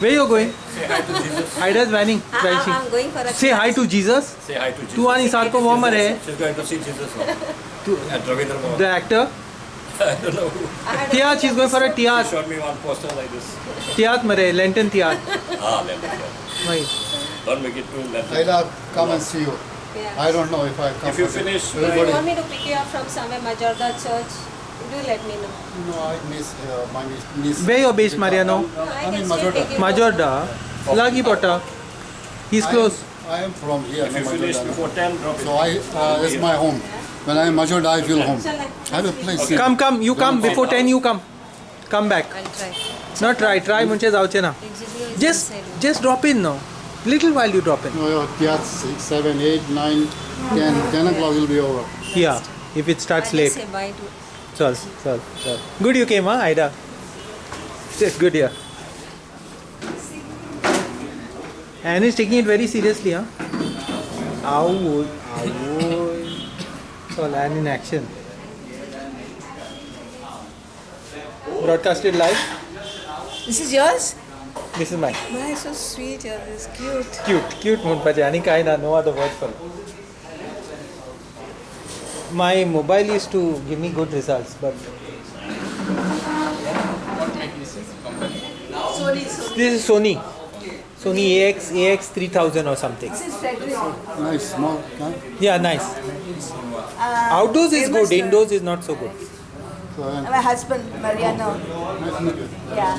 Where you going? Say hi to Jesus. Ida's vanning. I- I- I'm going for a Say hi to Jesus. Say hi to Jesus. तू आणि सारखं warmer आहे She's going to see Jesus now. तू Ravindra Bhavan. the actor I don't know. Tiyat, she's going for a She tiyat. showed me one poster like this. Tiyat mare, Lenten tiyat. Ah, go. Why? Don't make it too late. I'll come and see you. Yeah. I don't know if I come. If you finish, You want me to pick you up from somewhere, Majorda Church? Do let me know. No, I miss uh, my niece. Where you're Mariano? I am in Majorda. Majorda. Lagipota. He's close. I am from here. If you finish before 10, drop it. So I, uh, it's my home. When I am Majorda, I feel home. I have a place here. Come, come. You come. Before 10, you come. Come back. I'll try. Not try. Try. Just, just drop in now. Little while you drop in. No, yeah, 6, 7, 8, 9, 10. 10 o'clock will be over. Yeah, if it starts late. say bye to Chal, chal, chal. Good you came, huh, Ida? It's good here. Anne is taking it very seriously, huh? Ow, ow. So Anne in action. Broadcasted live. This is yours? This is mine. My, so sweet. You're this cute. Cute, cute Munpaji. Ani kai na, no other word for it. My mobile used to give me good results, but Sony, Sony. this is Sony. Sony AX AX 3000 or something. This is Frederick. Nice, small. Huh? Yeah, nice. Uh, Outdoors is good, uh, indoors is not so good. So, uh, My husband, Mariano. nice to meet. Yeah.